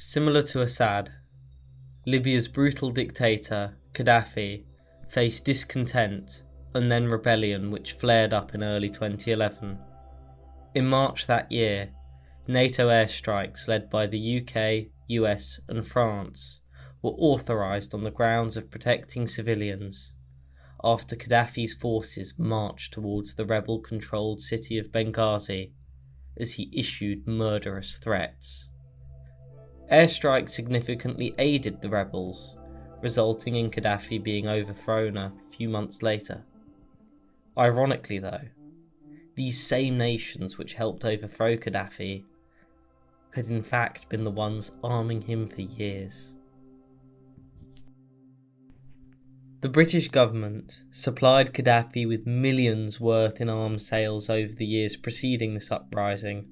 Similar to Assad, Libya's brutal dictator, Gaddafi, faced discontent and then rebellion which flared up in early 2011. In March that year, NATO airstrikes led by the UK, US, and France were authorised on the grounds of protecting civilians after Gaddafi's forces marched towards the rebel controlled city of Benghazi as he issued murderous threats. Airstrikes significantly aided the rebels, resulting in Gaddafi being overthrown a few months later. Ironically, though, these same nations which helped overthrow Gaddafi had in fact been the ones arming him for years. The British government supplied Gaddafi with millions worth in arms sales over the years preceding this uprising.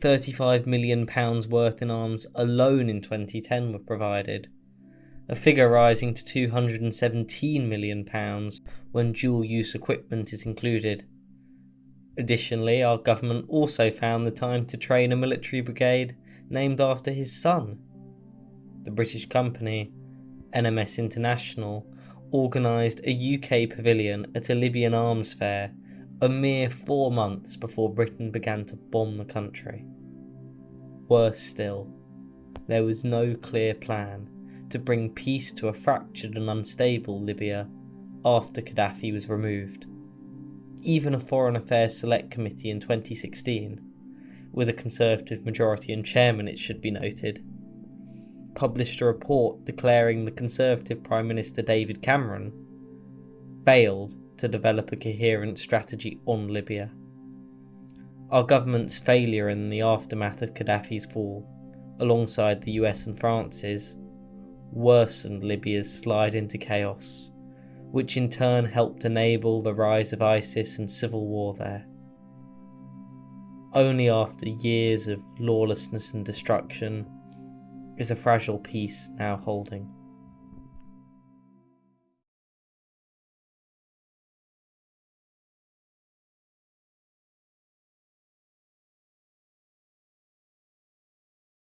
£35 million worth in arms alone in 2010 were provided, a figure rising to £217 million when dual use equipment is included. Additionally, our government also found the time to train a military brigade named after his son. The British company, NMS International, organised a UK pavilion at a Libyan arms fair a mere four months before Britain began to bomb the country. Worse still, there was no clear plan to bring peace to a fractured and unstable Libya after Gaddafi was removed. Even a Foreign Affairs Select Committee in 2016, with a Conservative majority and chairman, it should be noted, published a report declaring the Conservative Prime Minister David Cameron failed to develop a coherent strategy on Libya. Our government's failure in the aftermath of Gaddafi's fall, alongside the US and France's, worsened Libya's slide into chaos, which in turn helped enable the rise of ISIS and civil war there. Only after years of lawlessness and destruction is a fragile peace now holding.